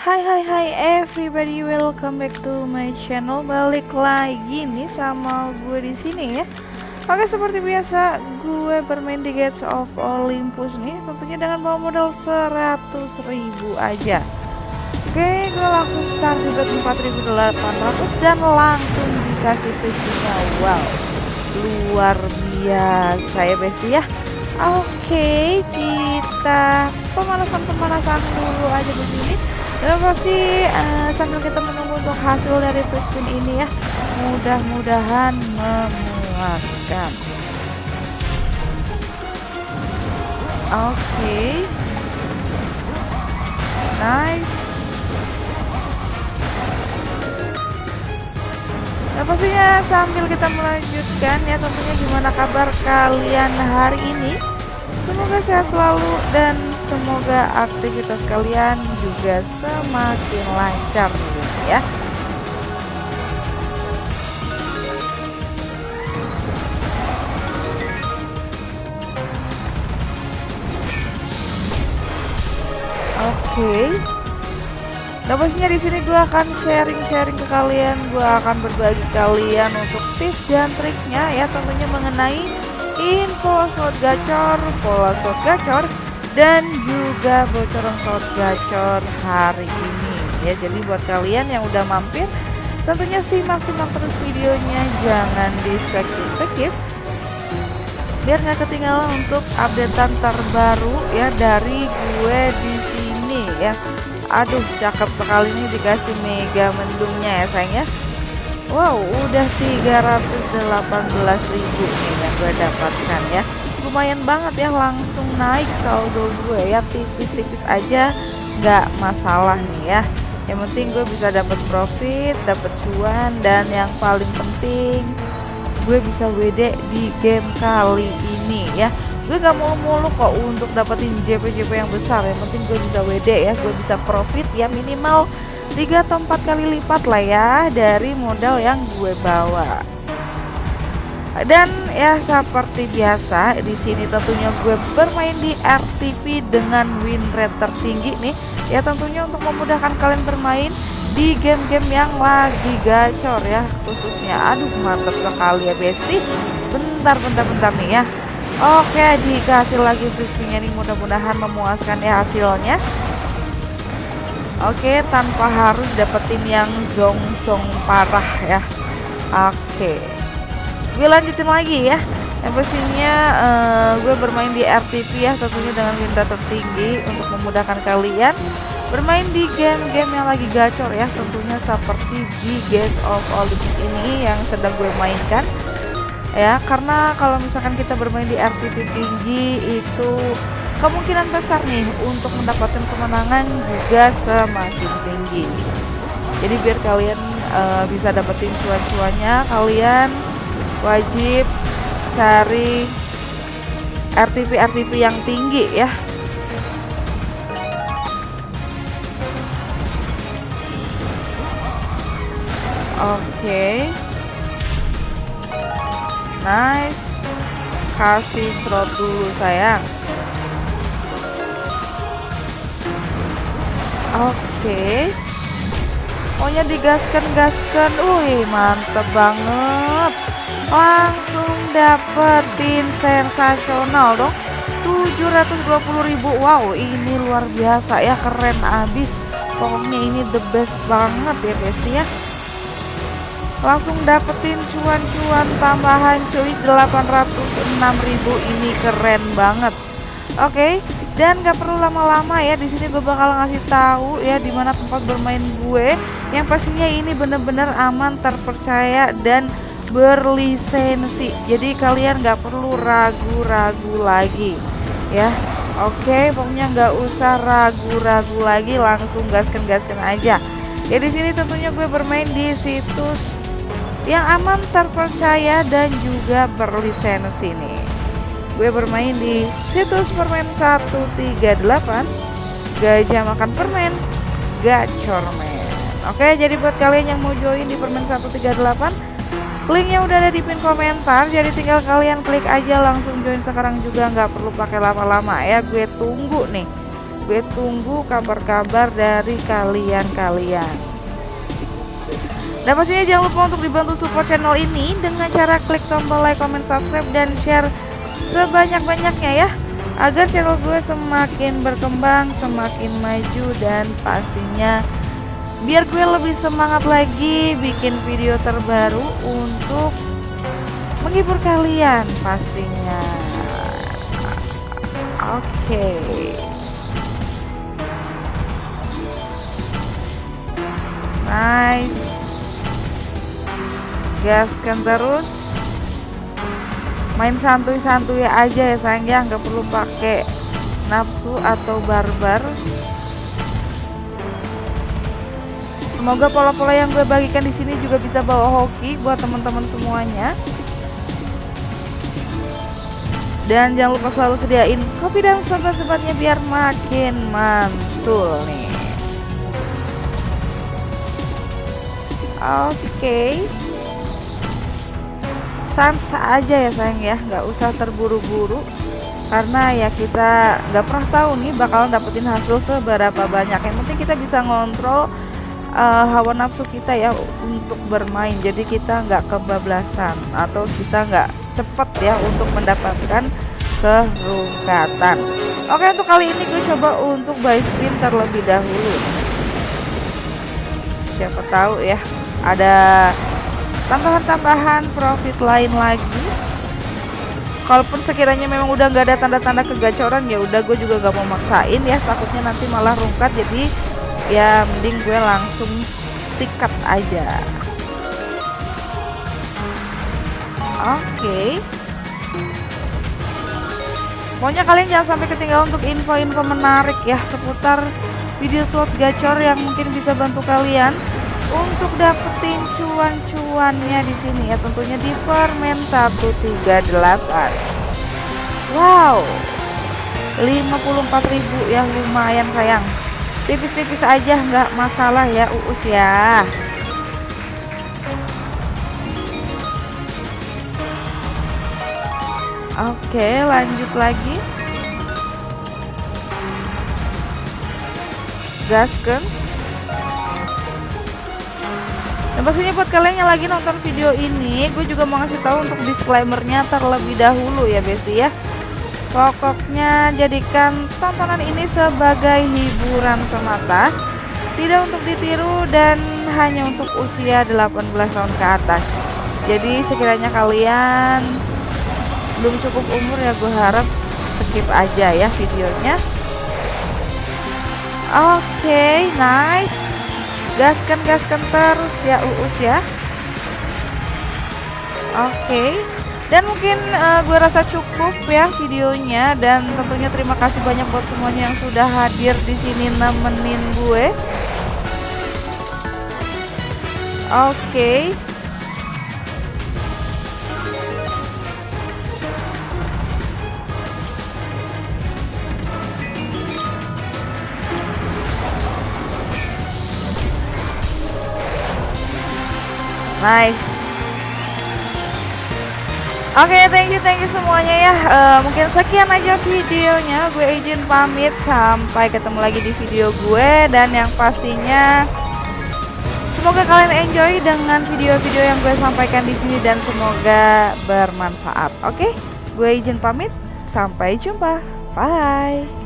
Hai hai hai everybody, welcome back to my channel. Balik lagi nih sama gue di sini ya. Oke, seperti biasa gue bermain di Gates of Olympus nih, tentunya dengan bawa modal 100 ribu aja. Oke, gue langsung start di bet 4800 dan langsung dikasih fisiknya. Wow, luar biasa ya besti ya. Oke, kita pemanasan-pemanasan dulu aja di sini dan pasti uh, sambil kita menunggu untuk hasil dari free spin ini ya. Mudah-mudahan memuaskan. Oke. Okay. nice. Nah pastinya sambil kita melanjutkan ya tentunya gimana kabar kalian hari ini. Semoga sehat selalu dan semoga aktivitas kalian juga semakin lancar ya. Oke. Okay. Nah pastinya di sini gue akan sharing-sharing ke kalian, gue akan berbagi kalian untuk tips dan triknya ya tentunya mengenai info slot gacor, pola slot gacor, dan juga bocoran slot gacor hari ini ya. Jadi buat kalian yang udah mampir, tentunya simak-simak terus videonya, jangan di skip-skip biar nggak ketinggalan untuk updatean terbaru ya dari gue di sini ya. Aduh, cakep sekali ini dikasih mega mendungnya ya sayang ya. Wow, udah 318.000 nih yang gue dapatkan ya. Lumayan banget ya langsung naik saldo gue. Ya tipis-tipis aja nggak masalah nih ya. Yang penting gue bisa dapat profit, dapat cuan dan yang paling penting gue bisa WD di game kali ini ya. Gue gak mulu-mulu kok untuk dapetin JP-JP yang besar. Yang penting gue bisa WD ya gue bisa profit ya minimal 3 atau 4 kali lipat lah ya dari modal yang gue bawa dan ya seperti biasa di sini tentunya gue bermain di RTP dengan win rate tertinggi nih. Ya tentunya untuk memudahkan kalian bermain di game-game yang lagi gacor ya khususnya aduh mantap sekali ya besti. Bentar bentar bentar nih ya. Oke dikasih lagi frisbee nih mudah-mudahan memuaskan ya hasilnya. Oke tanpa harus dapetin yang zong-zong parah ya. Oke gue lanjutin lagi ya. Pastinya uh, gue bermain di RTP ya tentunya dengan minta tertinggi untuk memudahkan kalian. Bermain di game-game yang lagi gacor ya tentunya seperti di Gates of Olympus ini yang sedang gue mainkan. Ya karena kalau misalkan kita bermain di RTP tinggi itu kemungkinan besar nih untuk mendapatkan kemenangan juga semakin tinggi. Jadi biar kalian uh, bisa dapetin cuan-cuannya kalian wajib cari RTP RTP yang tinggi ya Oke. Okay. Nice. Kasih crop dulu sayang. Oke. Okay. Pokoknya digaskan-gaskan. Wih, mantep banget. Langsung dapetin sensasional dong. 720.000. Wow, ini luar biasa ya, keren abis. Pokoknya ini the best banget ya, besti ya langsung dapetin cuan-cuan tambahan cuy 806.000 ini keren banget oke okay, dan gak perlu lama-lama ya di sini gue bakal ngasih tahu ya di mana tempat bermain gue yang pastinya ini bener-bener aman terpercaya dan berlisensi. Jadi kalian gak perlu ragu-ragu lagi ya. Oke okay, pokoknya nggak usah ragu-ragu lagi langsung gaskan-gaskan aja. Ya di sini tentunya gue bermain di situs yang aman terpercaya dan juga berlisensi nih. Gue bermain di situs permen 138 gajah makan permen gacor men. Oke jadi buat kalian yang mau join di permen 138 linknya udah ada di pin komentar jadi tinggal kalian klik aja langsung join sekarang juga nggak perlu pakai lama-lama ya. Gue tunggu nih gue tunggu kabar-kabar dari kalian-kalian. Dan pastinya jangan lupa untuk dibantu support channel ini dengan cara klik tombol like, comment, subscribe, dan share sebanyak-banyaknya ya agar channel gue semakin berkembang, semakin maju dan pastinya biar gue lebih semangat lagi bikin video terbaru untuk menghibur kalian pastinya. Oke. Okay. Nice. Gaskan terus. Main santuy-santuy aja ya sayang ya, nggak perlu pakai nafsu atau barbar. Semoga pola-pola yang gue bagikan di sini juga bisa bawa hoki buat teman-teman semuanya. Dan jangan lupa selalu sediain kopi dan sobat-sobatnya biar makin mantul nih. Oke. Okay. Sans aja ya sayang ya, nggak usah terburu-buru karena ya kita nggak pernah tahu nih bakalan dapetin hasil seberapa banyak. Yang penting kita bisa ngontrol uh, hawa nafsu kita ya untuk bermain. Jadi kita nggak kebablasan atau kita nggak cepet ya untuk mendapatkan kerungkatan. Oke untuk kali ini gue coba untuk buy spin terlebih dahulu. Siapa tahu ya ada tambahan-tambahan profit lain lagi kalaupun sekiranya memang udah nggak ada tanda-tanda kegacoran ya udah gue juga gak mau maksain ya takutnya nanti malah rungkat jadi ya mending gue langsung sikat aja. Oke. Okay. pokoknya kalian jangan sampai ketinggalan untuk info-info menarik ya seputar video slot gacor yang mungkin bisa bantu kalian untuk dapetin cuan-cuannya di sini ya tentunya di permen 138 wow 54.000 ya lumayan sayang tipis-tipis aja nggak masalah ya uus ya. Oke lanjut lagi. Gaskan. Dan pastinya buat kalian yang lagi nonton video ini, gue juga mau ngasih tahu untuk disclaimernya terlebih dahulu ya Besti ya. Pokoknya jadikan tontonan ini sebagai hiburan semata, tidak untuk ditiru dan hanya untuk usia 18 tahun ke atas. Jadi sekiranya kalian belum cukup umur ya gue harap skip aja ya videonya. Oke, okay, nice gaskan gaskan terus ya uus ya oke okay. Dan mungkin uh, gue rasa cukup ya videonya dan tentunya terima kasih banyak buat semuanya yang sudah hadir di sini nemenin gue oke okay. Nice. Oke, okay, thank you, thank you semuanya ya. Uh, mungkin sekian aja videonya. Gue izin pamit. Sampai ketemu lagi di video gue dan yang pastinya semoga kalian enjoy dengan video-video yang gue sampaikan di sini dan semoga bermanfaat. Oke, okay? gue izin pamit. Sampai jumpa. Bye.